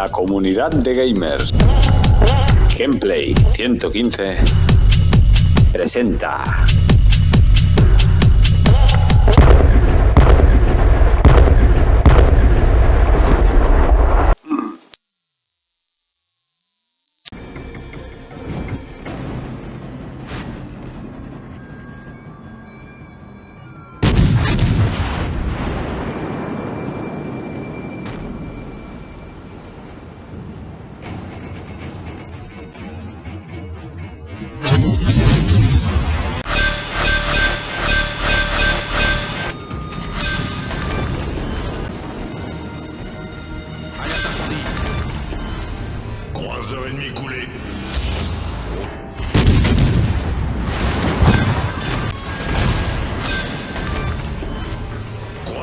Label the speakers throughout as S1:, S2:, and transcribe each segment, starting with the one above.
S1: la comunidad de gamers. Gameplay 115 presenta.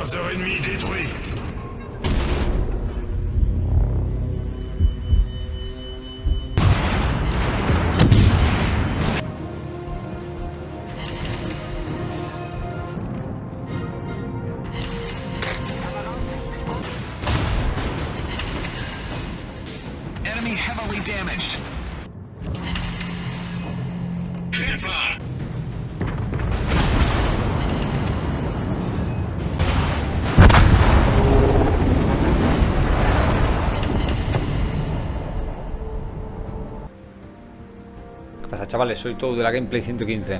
S2: Croiseur ennemi détruit.
S3: Enemy heavily damaged.
S4: Chavales? Soy todo de la Gameplay 115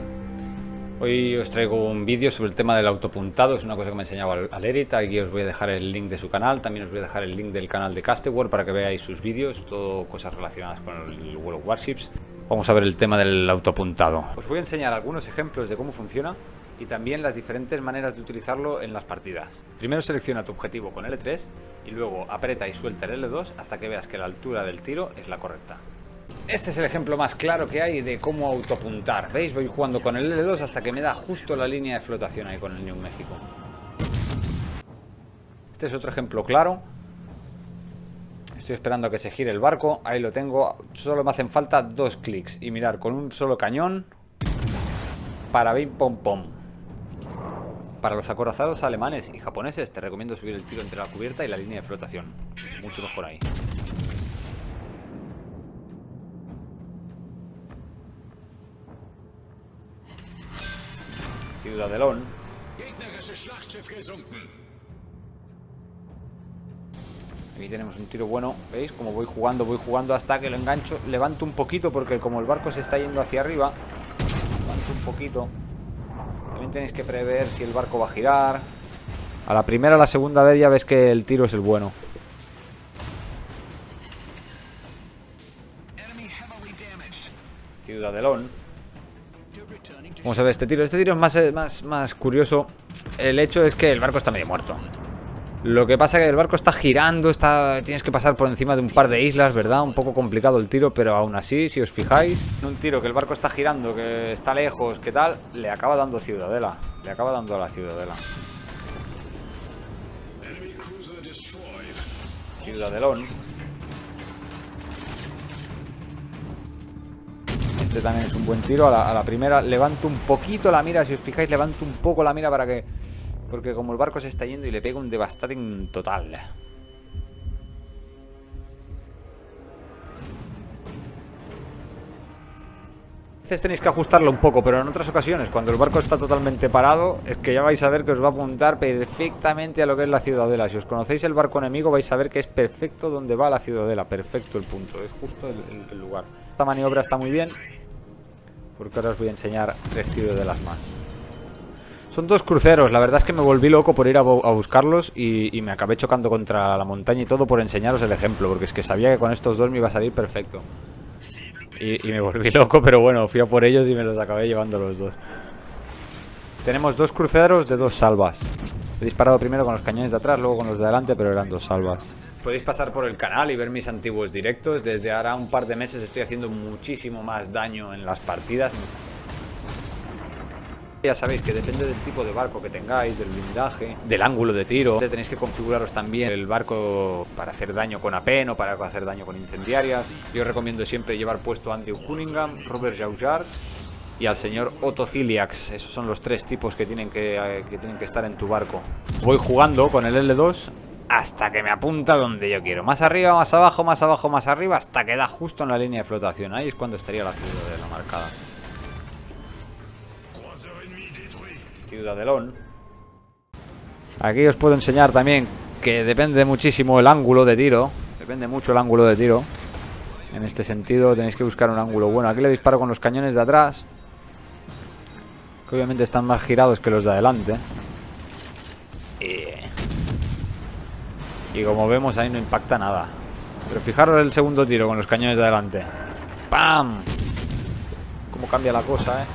S4: Hoy os traigo un vídeo sobre el tema del autopuntado Es una cosa que me ha enseñado Al- Alerit Aquí os voy a dejar el link de su canal También os voy a dejar el link del canal de Castewar Para que veáis sus vídeos Todo cosas relacionadas con el World of Warships Vamos a ver el tema del autopuntado Os voy a enseñar algunos ejemplos de cómo funciona y también las diferentes maneras de utilizarlo en las partidas. Primero selecciona tu objetivo con L3 y luego aprieta y suelta el L2 hasta que veas que la altura del tiro es la correcta. Este es el ejemplo más claro que hay de cómo autopuntar. ¿Veis? Voy jugando con el L2 hasta que me da justo la línea de flotación ahí con el New México. Este es otro ejemplo claro. Estoy esperando a que se gire el barco. Ahí lo tengo. Solo me hacen falta dos clics. Y mirar con un solo cañón. Para bim pom pom. Para los acorazados alemanes y japoneses te recomiendo subir el tiro entre la cubierta y la línea de flotación. Mucho mejor ahí. Ciudadelón. Aquí tenemos un tiro bueno. ¿Veis? Como voy jugando, voy jugando hasta que lo engancho. Levanto un poquito porque como el barco se está yendo hacia arriba. Levanto un poquito. También tenéis que prever si el barco va a girar. A la primera o la segunda vez ya ves que el tiro es el bueno. Ciudadelón. Vamos a ver este tiro. Este tiro es más, eh, más, más curioso. El hecho es que el barco está medio muerto. Lo que pasa es que el barco está girando, está, tienes que pasar por encima de un par de islas, ¿verdad? Un poco complicado el tiro, pero aún así, si os fijáis, un tiro que el barco está girando, que está lejos, que tal, le acaba dando ciudadela. Le acaba dando a la ciudadela. Ciudadelón. Este también es un buen tiro. A la, primera levanto un poquito la mira. Si os fijáis, levanto un poco la mira para que... Porque como el barco se está yendo y le pega un devastating total. A veces tenéis que ajustarlo un poco, pero en otras ocasiones, cuando el barco está totalmente parado, es que ya vais a ver que os va a apuntar perfectamente a lo que es la ciudadela. Si os conocéis el barco enemigo, vais a ver que es perfecto donde va la ciudadela. Perfecto el punto, es justo el lugar. Esta maniobra está muy bien, porque ahora os voy a enseñar tres ciudadelas más. Son dos cruceros, la verdad es que me volví loco por ir a, bu- a buscarlos y, y me acabé chocando contra la montaña y todo por enseñaros el ejemplo, porque es que sabía que con estos dos me iba a salir perfecto. Y, y me volví loco, pero bueno, fui a por ellos y me los acabé llevando los dos. Tenemos dos cruceros de dos salvas. He disparado primero con los cañones de atrás, luego con los de adelante, pero eran dos salvas. Podéis pasar por el canal y ver mis antiguos directos. Desde ahora un par de meses estoy haciendo muchísimo más daño en las partidas. Ya sabéis que depende del tipo de barco que tengáis, del blindaje, del ángulo de tiro. Tenéis que configuraros también el barco para hacer daño con APEN o para hacer daño con incendiarias. Yo recomiendo siempre llevar puesto a Andrew Cunningham, Robert Jaujard y al señor Otto Ciliax. Esos son los tres tipos que tienen que, eh, que tienen que estar en tu barco. Voy jugando con el L2 hasta que me apunta donde yo quiero. Más arriba, más abajo, más abajo, más arriba, hasta que da justo en la línea de flotación. Ahí es cuando estaría la ciudadela marcada.
S2: Croiseur ennemi détruit.
S4: Ciudadelón. Aquí os puedo enseñar también que depende muchísimo el ángulo de tiro. Depende mucho el ángulo de tiro. En este sentido tenéis que buscar un ángulo bueno. Aquí le disparo con los cañones de atrás. Que obviamente están más girados que los de adelante. Y... y como vemos ahí no impacta nada. Pero fijaros el segundo tiro con los cañones de adelante. ¡Pam! Cómo cambia la cosa, eh.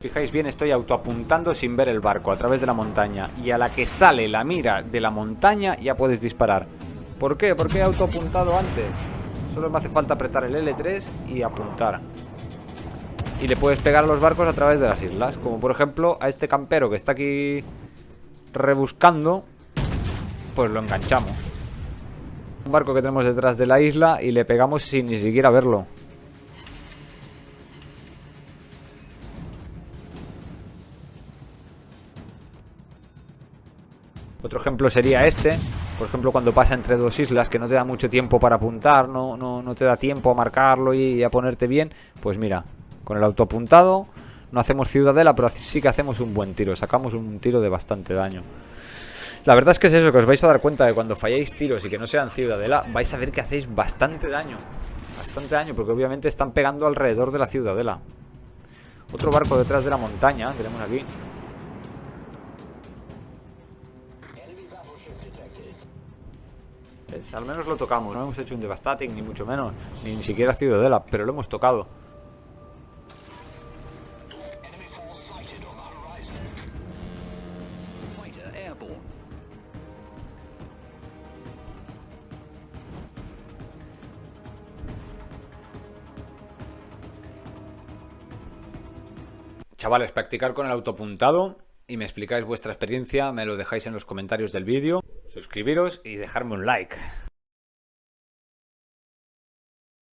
S4: Fijáis bien, estoy autoapuntando sin ver el barco a través de la montaña. Y a la que sale la mira de la montaña ya puedes disparar. ¿Por qué? Porque he autoapuntado antes. Solo me hace falta apretar el L3 y apuntar. Y le puedes pegar a los barcos a través de las islas. Como por ejemplo a este campero que está aquí rebuscando. Pues lo enganchamos. Un barco que tenemos detrás de la isla y le pegamos sin ni siquiera verlo. Otro ejemplo sería este. Por ejemplo, cuando pasa entre dos islas que no te da mucho tiempo para apuntar, no, no, no te da tiempo a marcarlo y a ponerte bien. Pues mira, con el autoapuntado no hacemos ciudadela, pero sí que hacemos un buen tiro. Sacamos un tiro de bastante daño. La verdad es que es eso, que os vais a dar cuenta de cuando falláis tiros y que no sean ciudadela, vais a ver que hacéis bastante daño. Bastante daño, porque obviamente están pegando alrededor de la ciudadela. Otro barco detrás de la montaña, tenemos aquí. Al menos lo tocamos, no hemos hecho un devastating, ni mucho menos, ni, ni siquiera ciudadela, pero lo hemos tocado.
S3: Sighted on the horizon. Fighter airborne.
S4: Chavales, practicar con el autopuntado y me explicáis vuestra experiencia, me lo dejáis en los comentarios del vídeo, suscribiros y dejarme un like.